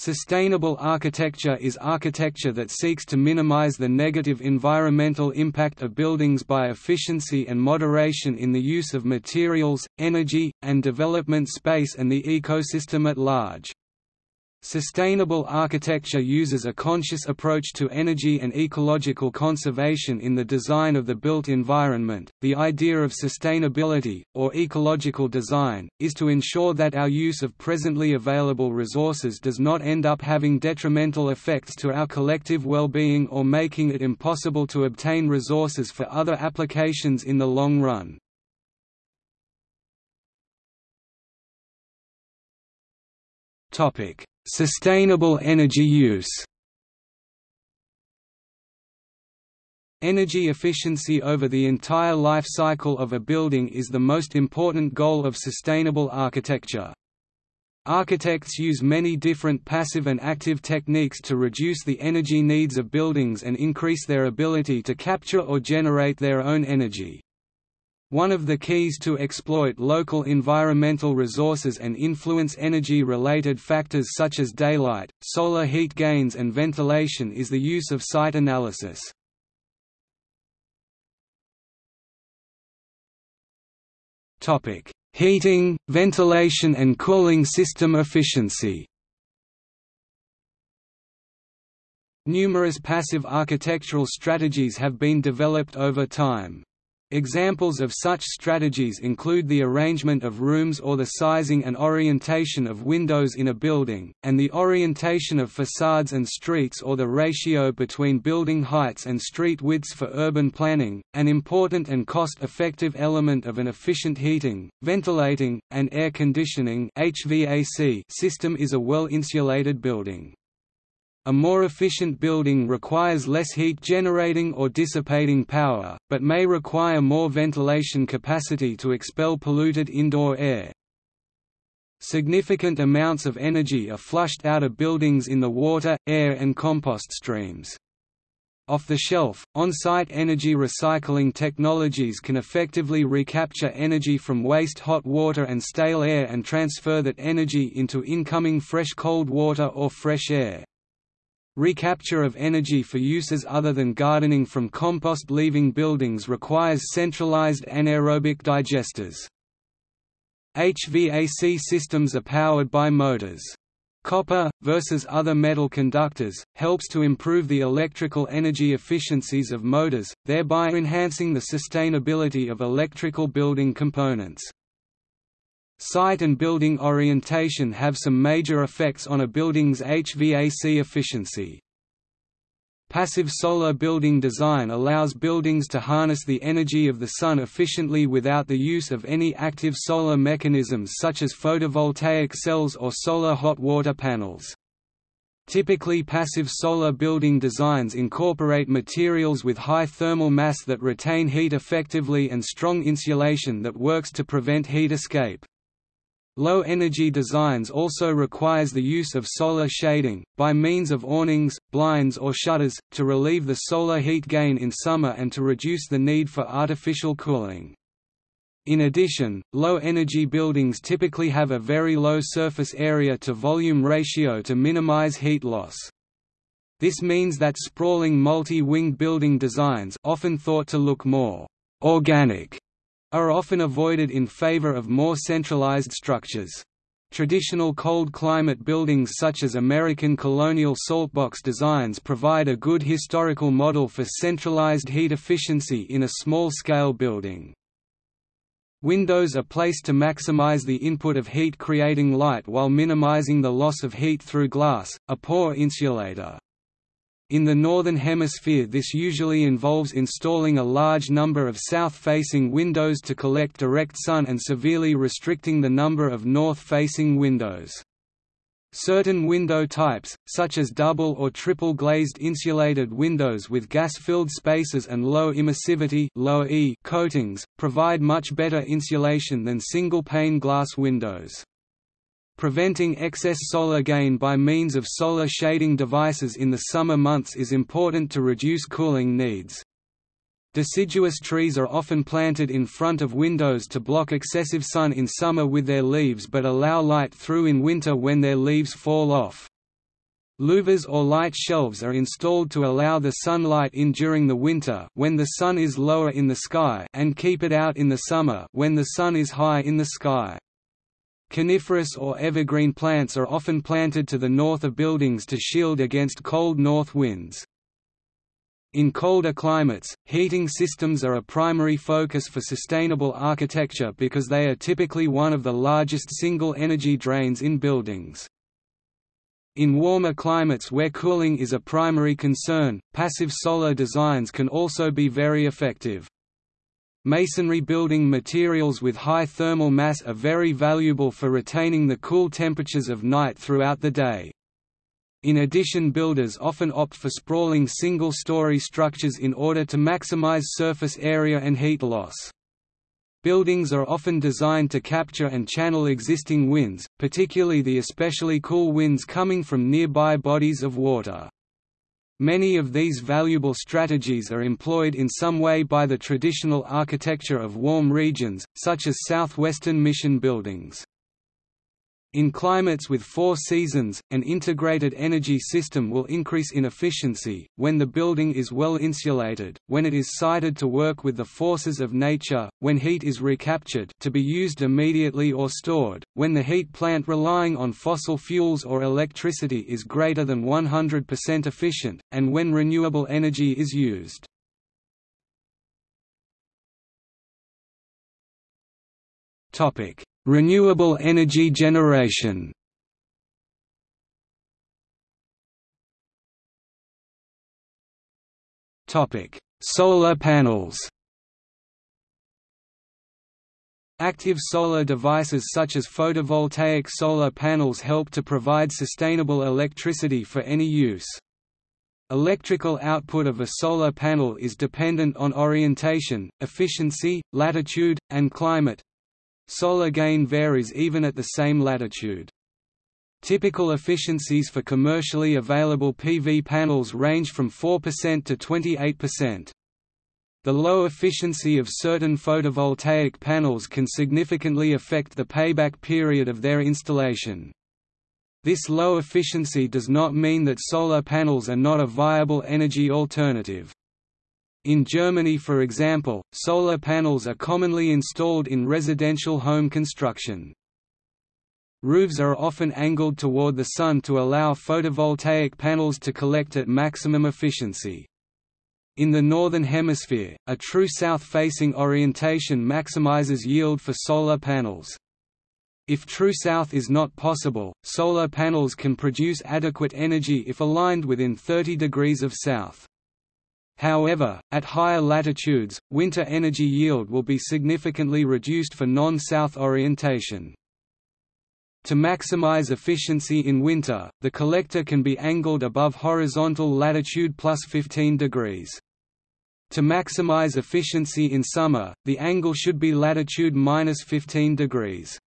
Sustainable architecture is architecture that seeks to minimize the negative environmental impact of buildings by efficiency and moderation in the use of materials, energy, and development space and the ecosystem at large. Sustainable architecture uses a conscious approach to energy and ecological conservation in the design of the built environment. The idea of sustainability, or ecological design, is to ensure that our use of presently available resources does not end up having detrimental effects to our collective well-being or making it impossible to obtain resources for other applications in the long run. Topic: Sustainable energy use Energy efficiency over the entire life cycle of a building is the most important goal of sustainable architecture. Architects use many different passive and active techniques to reduce the energy needs of buildings and increase their ability to capture or generate their own energy. One of the keys to exploit local environmental resources and influence energy-related factors such as daylight, solar heat gains and ventilation is the use of site analysis. Heating, ventilation and cooling system efficiency Numerous passive architectural strategies have been developed over time. Examples of such strategies include the arrangement of rooms or the sizing and orientation of windows in a building, and the orientation of facades and streets or the ratio between building heights and street widths for urban planning. An important and cost-effective element of an efficient heating, ventilating, and air conditioning (HVAC) system is a well-insulated building. A more efficient building requires less heat generating or dissipating power, but may require more ventilation capacity to expel polluted indoor air. Significant amounts of energy are flushed out of buildings in the water, air and compost streams. Off-the-shelf, on-site energy recycling technologies can effectively recapture energy from waste hot water and stale air and transfer that energy into incoming fresh cold water or fresh air. Recapture of energy for uses other than gardening from compost leaving buildings requires centralized anaerobic digesters. HVAC systems are powered by motors. Copper, versus other metal conductors, helps to improve the electrical energy efficiencies of motors, thereby enhancing the sustainability of electrical building components. Site and building orientation have some major effects on a building's HVAC efficiency. Passive solar building design allows buildings to harness the energy of the sun efficiently without the use of any active solar mechanisms such as photovoltaic cells or solar hot water panels. Typically passive solar building designs incorporate materials with high thermal mass that retain heat effectively and strong insulation that works to prevent heat escape. Low-energy designs also requires the use of solar shading, by means of awnings, blinds or shutters, to relieve the solar heat gain in summer and to reduce the need for artificial cooling. In addition, low-energy buildings typically have a very low surface area to volume ratio to minimize heat loss. This means that sprawling multi-winged building designs often thought to look more «organic» are often avoided in favor of more centralized structures. Traditional cold climate buildings such as American colonial saltbox designs provide a good historical model for centralized heat efficiency in a small-scale building. Windows are placed to maximize the input of heat creating light while minimizing the loss of heat through glass, a poor insulator. In the Northern Hemisphere this usually involves installing a large number of south-facing windows to collect direct sun and severely restricting the number of north-facing windows. Certain window types, such as double or triple glazed insulated windows with gas-filled spaces and low emissivity low e coatings, provide much better insulation than single-pane glass windows. Preventing excess solar gain by means of solar shading devices in the summer months is important to reduce cooling needs. Deciduous trees are often planted in front of windows to block excessive sun in summer with their leaves but allow light through in winter when their leaves fall off. Louvers or light shelves are installed to allow the sunlight in during the winter when the sun is lower in the sky and keep it out in the summer when the sun is high in the sky. Coniferous or evergreen plants are often planted to the north of buildings to shield against cold north winds. In colder climates, heating systems are a primary focus for sustainable architecture because they are typically one of the largest single energy drains in buildings. In warmer climates where cooling is a primary concern, passive solar designs can also be very effective. Masonry building materials with high thermal mass are very valuable for retaining the cool temperatures of night throughout the day. In addition builders often opt for sprawling single-story structures in order to maximize surface area and heat loss. Buildings are often designed to capture and channel existing winds, particularly the especially cool winds coming from nearby bodies of water. Many of these valuable strategies are employed in some way by the traditional architecture of warm regions, such as southwestern mission buildings. In climates with four seasons, an integrated energy system will increase in efficiency, when the building is well insulated, when it is sited to work with the forces of nature, when heat is recaptured to be used immediately or stored, when the heat plant relying on fossil fuels or electricity is greater than 100% efficient, and when renewable energy is used. Topic. Renewable energy generation. Topic: Solar panels. Active solar devices such as photovoltaic solar panels help to provide sustainable electricity for any use. Electrical output of a solar panel is dependent on orientation, efficiency, latitude, and climate, Solar gain varies even at the same latitude. Typical efficiencies for commercially available PV panels range from 4% to 28%. The low efficiency of certain photovoltaic panels can significantly affect the payback period of their installation. This low efficiency does not mean that solar panels are not a viable energy alternative. In Germany for example, solar panels are commonly installed in residential home construction. Roofs are often angled toward the sun to allow photovoltaic panels to collect at maximum efficiency. In the Northern Hemisphere, a true south-facing orientation maximizes yield for solar panels. If true south is not possible, solar panels can produce adequate energy if aligned within 30 degrees of south. However, at higher latitudes, winter energy yield will be significantly reduced for non-south orientation. To maximize efficiency in winter, the collector can be angled above horizontal latitude plus 15 degrees. To maximize efficiency in summer, the angle should be latitude minus 15 degrees.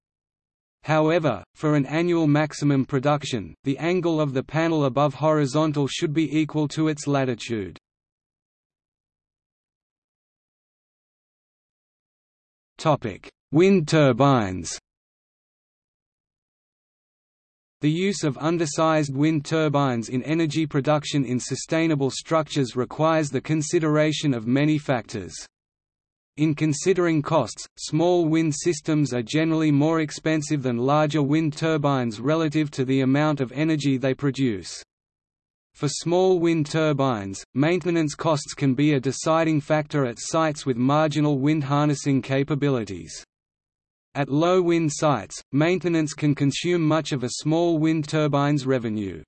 However, for an annual maximum production, the angle of the panel above horizontal should be equal to its latitude. Wind turbines The use of undersized wind turbines in energy production in sustainable structures requires the consideration of many factors. In considering costs, small wind systems are generally more expensive than larger wind turbines relative to the amount of energy they produce. For small wind turbines, maintenance costs can be a deciding factor at sites with marginal wind harnessing capabilities. At low wind sites, maintenance can consume much of a small wind turbine's revenue.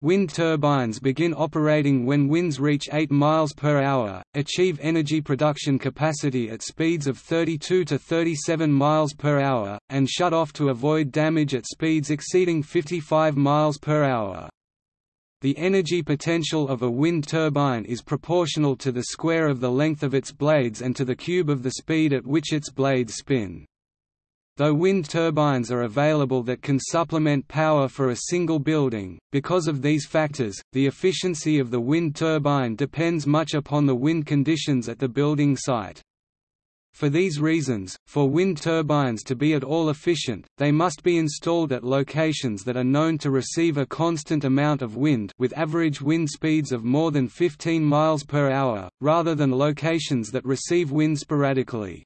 Wind turbines begin operating when winds reach 8 miles per hour, achieve energy production capacity at speeds of 32 to 37 miles per hour, and shut off to avoid damage at speeds exceeding 55 miles per hour. The energy potential of a wind turbine is proportional to the square of the length of its blades and to the cube of the speed at which its blades spin. Though wind turbines are available that can supplement power for a single building, because of these factors, the efficiency of the wind turbine depends much upon the wind conditions at the building site. For these reasons, for wind turbines to be at all efficient, they must be installed at locations that are known to receive a constant amount of wind with average wind speeds of more than 15 miles per hour, rather than locations that receive wind sporadically.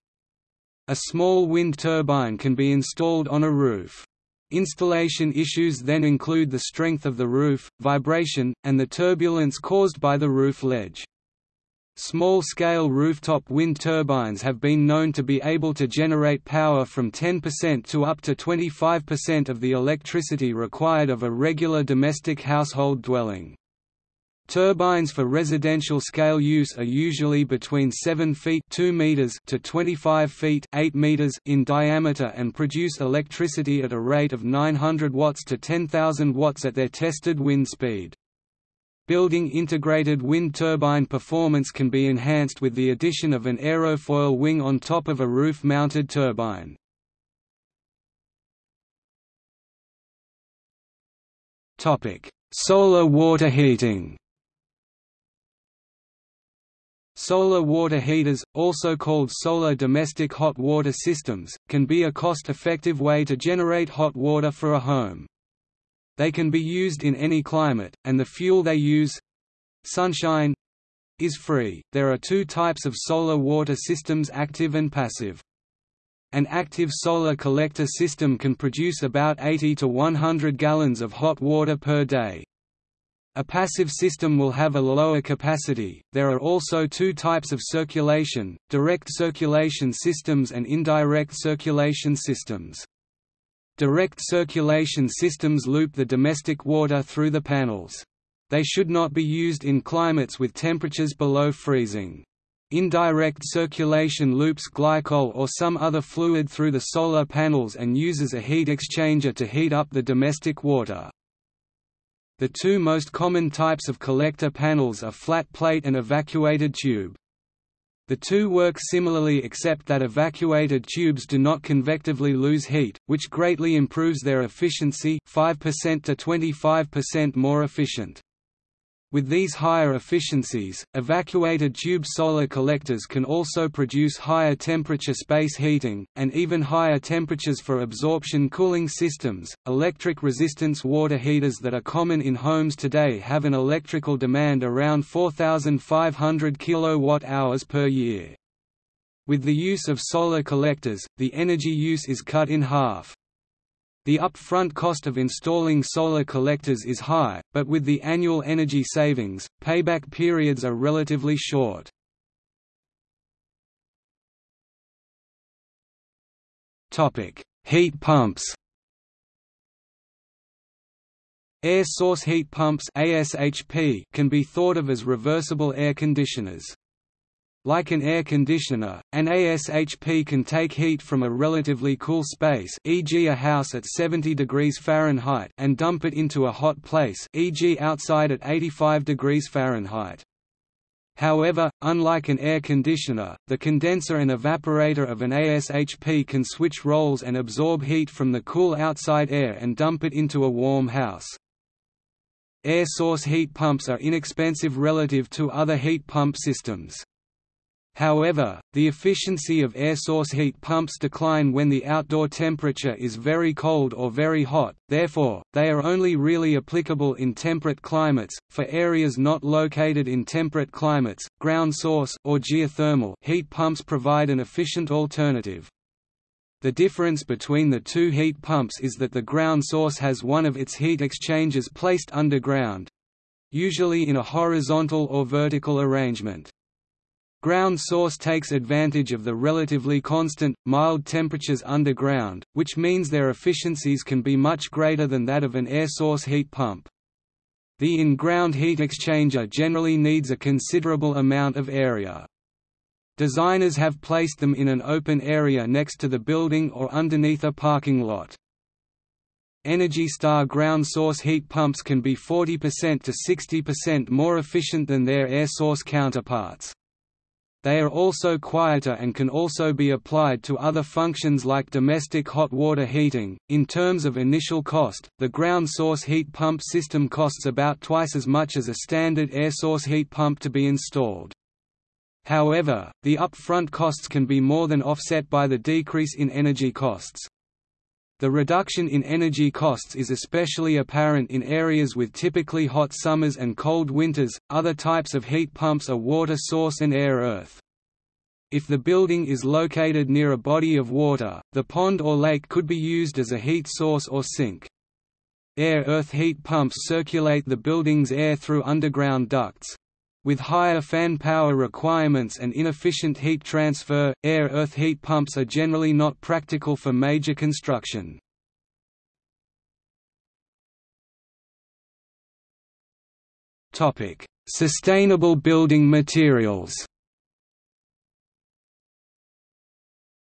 A small wind turbine can be installed on a roof. Installation issues then include the strength of the roof, vibration, and the turbulence caused by the roof ledge. Small-scale rooftop wind turbines have been known to be able to generate power from 10% to up to 25% of the electricity required of a regular domestic household dwelling. Turbines for residential scale use are usually between 7 feet 2 meters to 25 feet 8 meters in diameter and produce electricity at a rate of 900 watts to 10,000 watts at their tested wind speed. Building integrated wind turbine performance can be enhanced with the addition of an aerofoil wing on top of a roof-mounted turbine. Solar water heating Solar water heaters, also called solar domestic hot water systems, can be a cost-effective way to generate hot water for a home. They can be used in any climate, and the fuel they use—sunshine, is free. There are two types of solar water systems active and passive. An active solar collector system can produce about 80 to 100 gallons of hot water per day. A passive system will have a lower capacity. There are also two types of circulation direct circulation systems and indirect circulation systems. Direct circulation systems loop the domestic water through the panels. They should not be used in climates with temperatures below freezing. Indirect circulation loops glycol or some other fluid through the solar panels and uses a heat exchanger to heat up the domestic water. The two most common types of collector panels are flat plate and evacuated tube. The two work similarly except that evacuated tubes do not convectively lose heat, which greatly improves their efficiency 5% to 25% more efficient. With these higher efficiencies, evacuated tube solar collectors can also produce higher temperature space heating, and even higher temperatures for absorption cooling systems. Electric resistance water heaters that are common in homes today have an electrical demand around 4,500 kWh per year. With the use of solar collectors, the energy use is cut in half. The upfront cost of installing solar collectors is high, but with the annual energy savings, payback periods are relatively short. Heat pumps Air source heat pumps ASHP can be thought of as reversible air conditioners. Like an air conditioner, an ASHP can take heat from a relatively cool space e.g. a house at 70 degrees Fahrenheit and dump it into a hot place e.g. outside at 85 degrees Fahrenheit. However, unlike an air conditioner, the condenser and evaporator of an ASHP can switch roles and absorb heat from the cool outside air and dump it into a warm house. Air source heat pumps are inexpensive relative to other heat pump systems. However, the efficiency of air source heat pumps decline when the outdoor temperature is very cold or very hot, therefore, they are only really applicable in temperate climates. For areas not located in temperate climates, ground source or geothermal heat pumps provide an efficient alternative. The difference between the two heat pumps is that the ground source has one of its heat exchangers placed underground usually in a horizontal or vertical arrangement. Ground source takes advantage of the relatively constant, mild temperatures underground, which means their efficiencies can be much greater than that of an air source heat pump. The in-ground heat exchanger generally needs a considerable amount of area. Designers have placed them in an open area next to the building or underneath a parking lot. Energy Star ground source heat pumps can be 40% to 60% more efficient than their air source counterparts. They are also quieter and can also be applied to other functions like domestic hot water heating. In terms of initial cost, the ground source heat pump system costs about twice as much as a standard air source heat pump to be installed. However, the upfront costs can be more than offset by the decrease in energy costs. The reduction in energy costs is especially apparent in areas with typically hot summers and cold winters. Other types of heat pumps are water source and air earth. If the building is located near a body of water, the pond or lake could be used as a heat source or sink. Air-earth heat pumps circulate the building's air through underground ducts. With higher fan power requirements and inefficient heat transfer, air-earth heat pumps are generally not practical for major construction. Sustainable building materials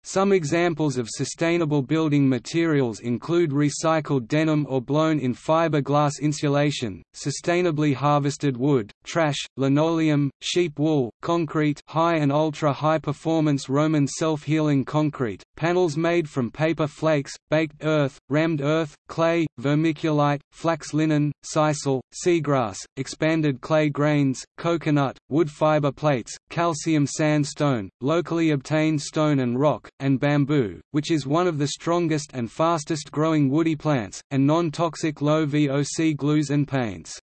Some examples of sustainable building materials include recycled denim or blown-in fiberglass insulation, sustainably harvested wood, Trass, linoleum, sheep wool, concrete high and ultra-high performance Roman self-healing concrete, panels made from paper flakes, baked earth, rammed earth, clay, vermiculite, flax linen, sisal, seagrass, expanded clay grains, coconut, wood fiber plates, calcium sandstone, locally obtained stone and rock, and bamboo, which is one of the strongest and fastest growing woody plants, and non-toxic low VOC glues and paints.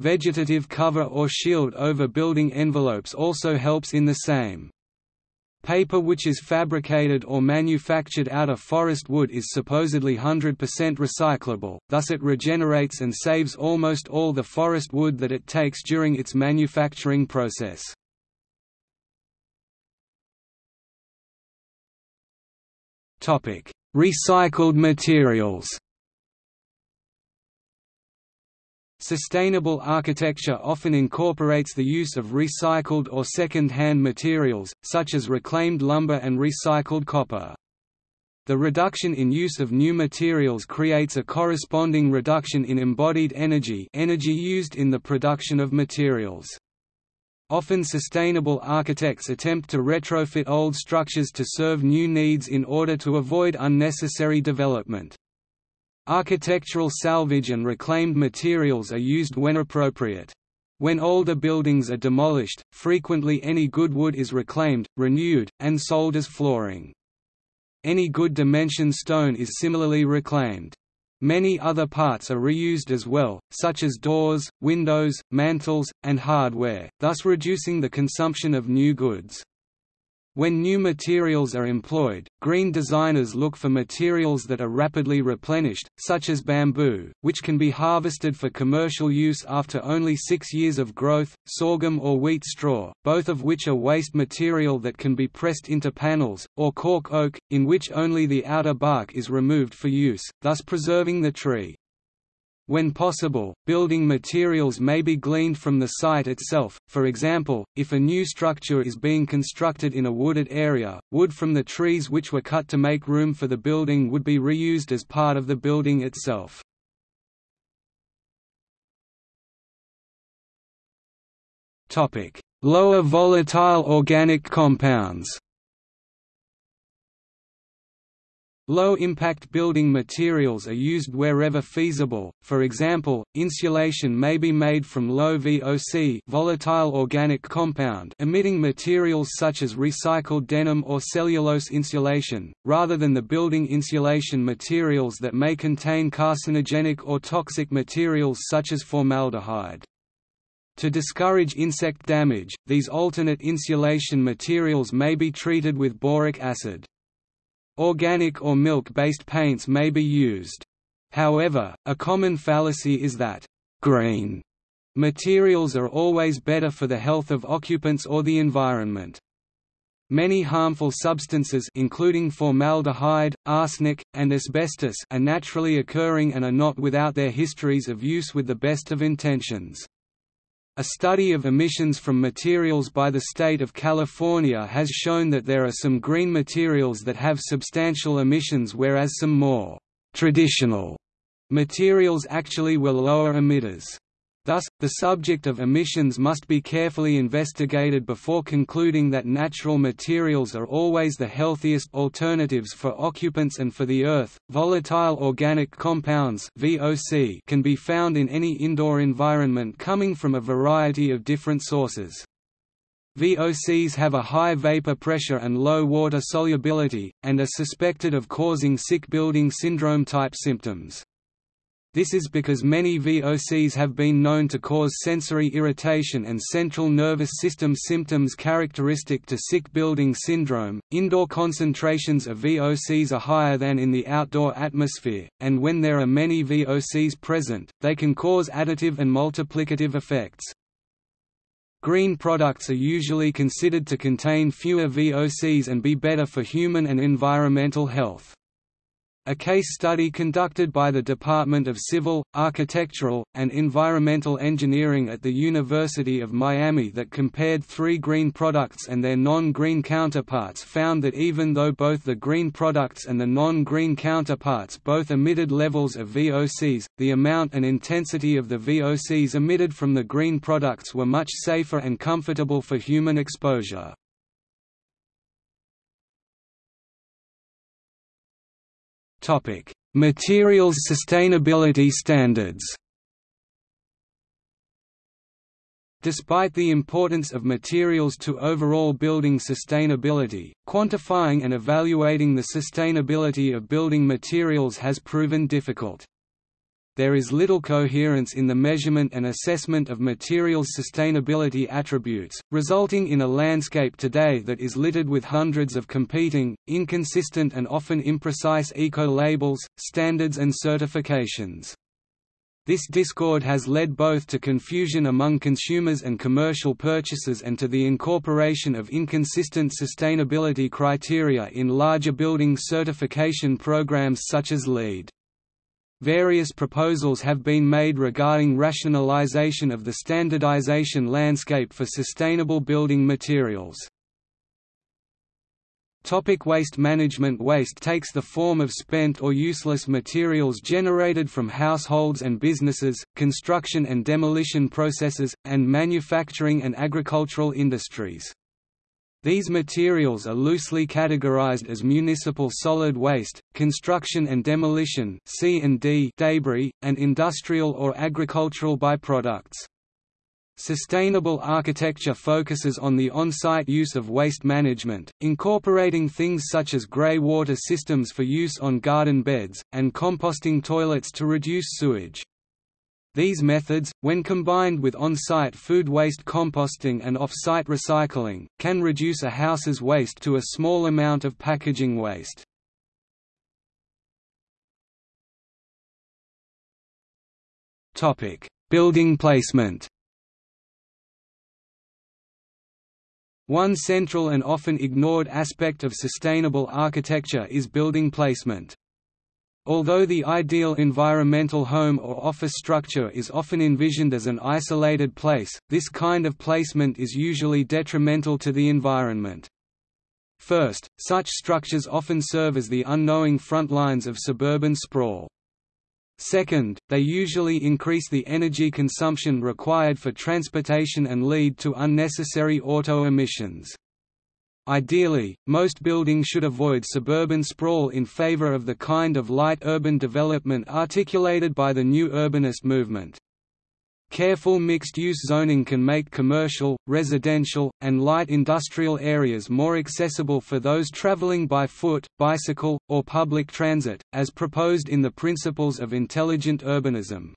Vegetative cover or shield over building envelopes also helps in the same. Paper which is fabricated or manufactured out of forest wood is supposedly 100% recyclable, thus it regenerates and saves almost all the forest wood that it takes during its manufacturing process. Recycled materials Sustainable architecture often incorporates the use of recycled or second-hand materials, such as reclaimed lumber and recycled copper. The reduction in use of new materials creates a corresponding reduction in embodied energy energy used in the production of materials. Often sustainable architects attempt to retrofit old structures to serve new needs in order to avoid unnecessary development. Architectural salvage and reclaimed materials are used when appropriate. When older buildings are demolished, frequently any good wood is reclaimed, renewed, and sold as flooring. Any good dimension stone is similarly reclaimed. Many other parts are reused as well, such as doors, windows, mantles, and hardware, thus reducing the consumption of new goods. When new materials are employed, green designers look for materials that are rapidly replenished, such as bamboo, which can be harvested for commercial use after only six years of growth, sorghum or wheat straw, both of which are waste material that can be pressed into panels, or cork oak, in which only the outer bark is removed for use, thus preserving the tree. When possible, building materials may be gleaned from the site itself, for example, if a new structure is being constructed in a wooded area, wood from the trees which were cut to make room for the building would be reused as part of the building itself. Lower volatile organic compounds Low-impact building materials are used wherever feasible, for example, insulation may be made from low VOC volatile organic compound emitting materials such as recycled denim or cellulose insulation, rather than the building insulation materials that may contain carcinogenic or toxic materials such as formaldehyde. To discourage insect damage, these alternate insulation materials may be treated with boric acid. Organic or milk-based paints may be used. However, a common fallacy is that green materials are always better for the health of occupants or the environment. Many harmful substances including formaldehyde, arsenic, and asbestos are naturally occurring and are not without their histories of use with the best of intentions. A study of emissions from materials by the state of California has shown that there are some green materials that have substantial emissions whereas some more traditional materials actually were lower emitters. Thus, the subject of emissions must be carefully investigated before concluding that natural materials are always the healthiest alternatives for occupants and for the Earth. Volatile organic compounds (VOC) can be found in any indoor environment coming from a variety of different sources. VOCs have a high vapor pressure and low water solubility, and are suspected of causing sick building syndrome-type symptoms. This is because many VOCs have been known to cause sensory irritation and central nervous system symptoms characteristic to sick building syndrome. Indoor concentrations of VOCs are higher than in the outdoor atmosphere, and when there are many VOCs present, they can cause additive and multiplicative effects. Green products are usually considered to contain fewer VOCs and be better for human and environmental health. A case study conducted by the Department of Civil, Architectural, and Environmental Engineering at the University of Miami that compared three green products and their non-green counterparts found that even though both the green products and the non-green counterparts both emitted levels of VOCs, the amount and intensity of the VOCs emitted from the green products were much safer and comfortable for human exposure. Topic: Materials sustainability standards. Despite the importance of materials to overall building sustainability, quantifying and evaluating the sustainability of building materials has proven difficult there is little coherence in the measurement and assessment of materials' sustainability attributes, resulting in a landscape today that is littered with hundreds of competing, inconsistent and often imprecise eco-labels, standards and certifications. This discord has led both to confusion among consumers and commercial purchasers and to the incorporation of inconsistent sustainability criteria in larger building certification programs such as LEED. Various proposals have been made regarding rationalization of the standardization landscape for sustainable building materials. Topic waste management Waste takes the form of spent or useless materials generated from households and businesses, construction and demolition processes, and manufacturing and agricultural industries. These materials are loosely categorized as municipal solid waste, construction and demolition C&D debris, and industrial or agricultural byproducts. Sustainable architecture focuses on the on-site use of waste management, incorporating things such as grey water systems for use on garden beds, and composting toilets to reduce sewage. These methods, when combined with on-site food waste composting and off-site recycling, can reduce a house's waste to a small amount of packaging waste. Building placement One central and often ignored aspect of sustainable architecture is building placement. Although the ideal environmental home or office structure is often envisioned as an isolated place, this kind of placement is usually detrimental to the environment. First, such structures often serve as the unknowing front lines of suburban sprawl. Second, they usually increase the energy consumption required for transportation and lead to unnecessary auto emissions. Ideally, most buildings should avoid suburban sprawl in favor of the kind of light urban development articulated by the new urbanist movement. Careful mixed-use zoning can make commercial, residential, and light industrial areas more accessible for those traveling by foot, bicycle, or public transit, as proposed in the Principles of Intelligent Urbanism.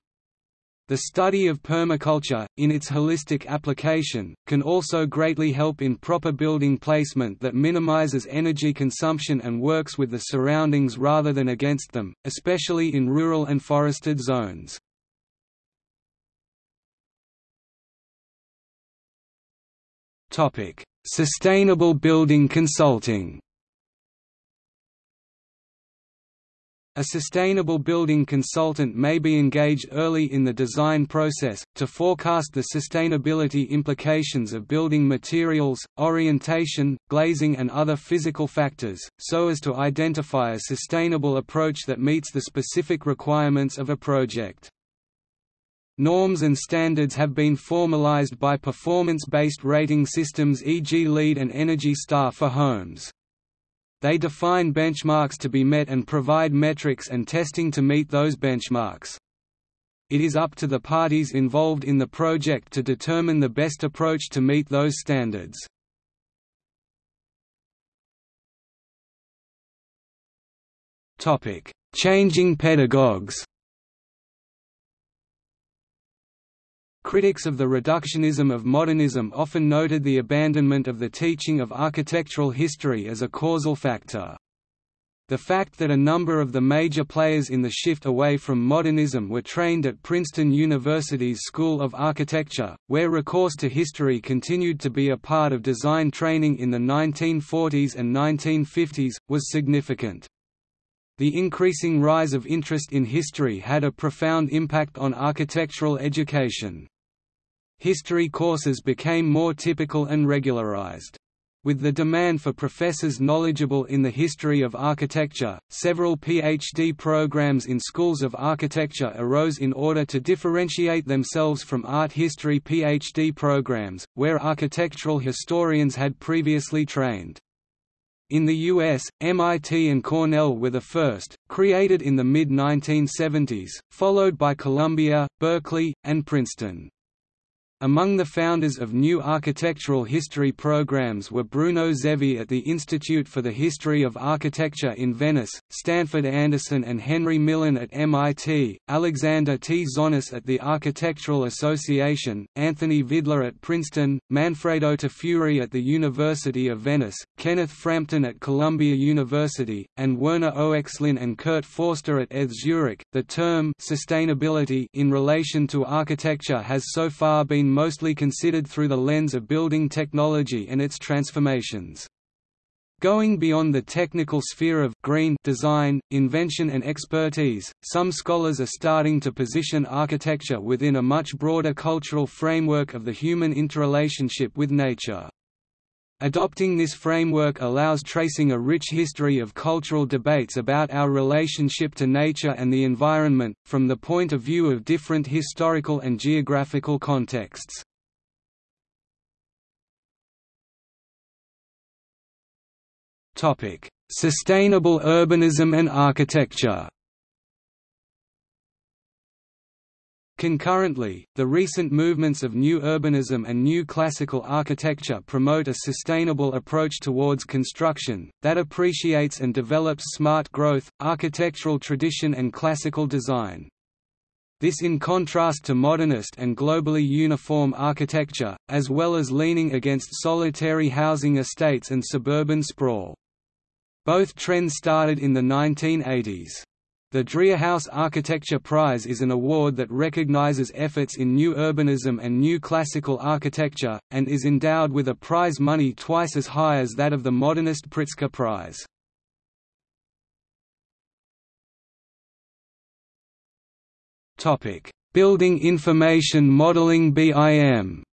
The study of permaculture, in its holistic application, can also greatly help in proper building placement that minimizes energy consumption and works with the surroundings rather than against them, especially in rural and forested zones. Sustainable building consulting A sustainable building consultant may be engaged early in the design process, to forecast the sustainability implications of building materials, orientation, glazing and other physical factors, so as to identify a sustainable approach that meets the specific requirements of a project. Norms and standards have been formalized by performance-based rating systems e.g. LEED and Energy Star for homes. They define benchmarks to be met and provide metrics and testing to meet those benchmarks. it is up to the parties involved in the project to determine the best approach to meet those standards. Changing pedagogues Critics of the reductionism of modernism often noted the abandonment of the teaching of architectural history as a causal factor. The fact that a number of the major players in the shift away from modernism were trained at Princeton University's School of Architecture, where recourse to history continued to be a part of design training in the 1940s and 1950s, was significant. The increasing rise of interest in history had a profound impact on architectural education. History courses became more typical and regularized. With the demand for professors knowledgeable in the history of architecture, several PhD programs in schools of architecture arose in order to differentiate themselves from art history PhD programs, where architectural historians had previously trained. In the US, MIT and Cornell were the first, created in the mid-1970s, followed by Columbia, Berkeley, and Princeton. Among the founders of new architectural history programs were Bruno Zevi at the Institute for the History of Architecture in Venice, Stanford Anderson and Henry Millon at MIT, Alexander T. Zonis at the Architectural Association, Anthony Vidler at Princeton, Manfredo Tafuri at the University of Venice, Kenneth Frampton at Columbia University, and Werner Oechslin and Kurt Forster at ETH Zurich. The term sustainability in relation to architecture has so far been been mostly considered through the lens of building technology and its transformations. Going beyond the technical sphere of green design, invention and expertise, some scholars are starting to position architecture within a much broader cultural framework of the human interrelationship with nature. Adopting this framework allows tracing a rich history of cultural debates about our relationship to nature and the environment, from the point of view of different historical and geographical contexts. Sustainable urbanism and architecture Concurrently, the recent movements of New Urbanism and New Classical Architecture promote a sustainable approach towards construction, that appreciates and develops smart growth, architectural tradition and classical design. This in contrast to modernist and globally uniform architecture, as well as leaning against solitary housing estates and suburban sprawl. Both trends started in the 1980s. The Driehaus Architecture Prize is an award that recognizes efforts in new urbanism and new classical architecture, and is endowed with a prize money twice as high as that of the modernist Pritzker Prize. Building Information Modeling BIM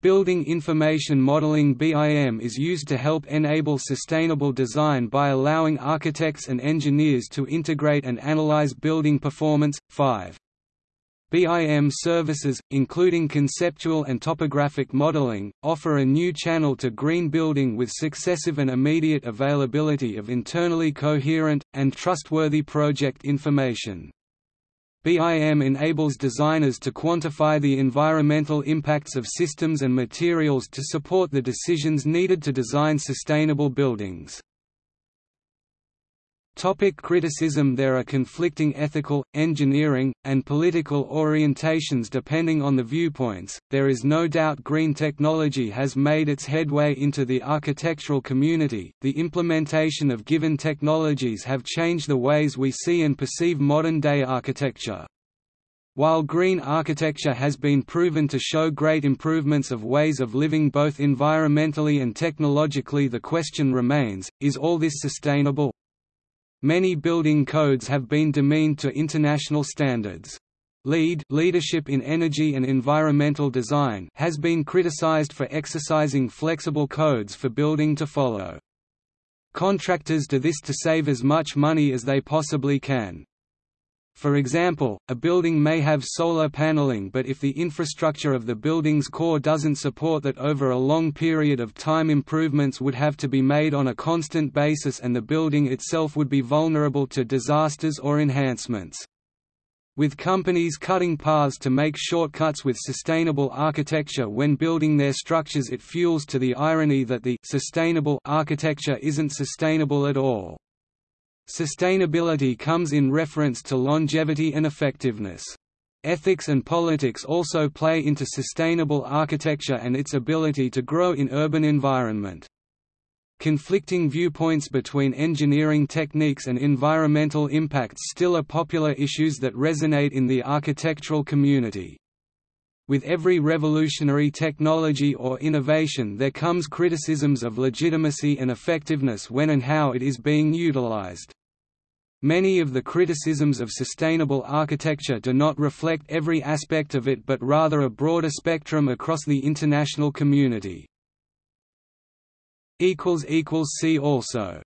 Building Information Modeling BIM is used to help enable sustainable design by allowing architects and engineers to integrate and analyze building performance. 5. BIM services, including conceptual and topographic modeling, offer a new channel to green building with successive and immediate availability of internally coherent, and trustworthy project information. BIM enables designers to quantify the environmental impacts of systems and materials to support the decisions needed to design sustainable buildings. Topic criticism There are conflicting ethical, engineering, and political orientations depending on the viewpoints. There is no doubt green technology has made its headway into the architectural community. The implementation of given technologies have changed the ways we see and perceive modern day architecture. While green architecture has been proven to show great improvements of ways of living both environmentally and technologically the question remains, is all this sustainable? Many building codes have been demeaned to international standards. LEED leadership in energy and environmental design has been criticized for exercising flexible codes for building to follow. Contractors do this to save as much money as they possibly can. For example, a building may have solar paneling but if the infrastructure of the building's core doesn't support that over a long period of time improvements would have to be made on a constant basis and the building itself would be vulnerable to disasters or enhancements. With companies cutting paths to make shortcuts with sustainable architecture when building their structures it fuels to the irony that the sustainable architecture isn't sustainable at all. Sustainability comes in reference to longevity and effectiveness. Ethics and politics also play into sustainable architecture and its ability to grow in urban environment. Conflicting viewpoints between engineering techniques and environmental impacts still are popular issues that resonate in the architectural community. With every revolutionary technology or innovation there comes criticisms of legitimacy and effectiveness when and how it is being utilized. Many of the criticisms of sustainable architecture do not reflect every aspect of it but rather a broader spectrum across the international community. See also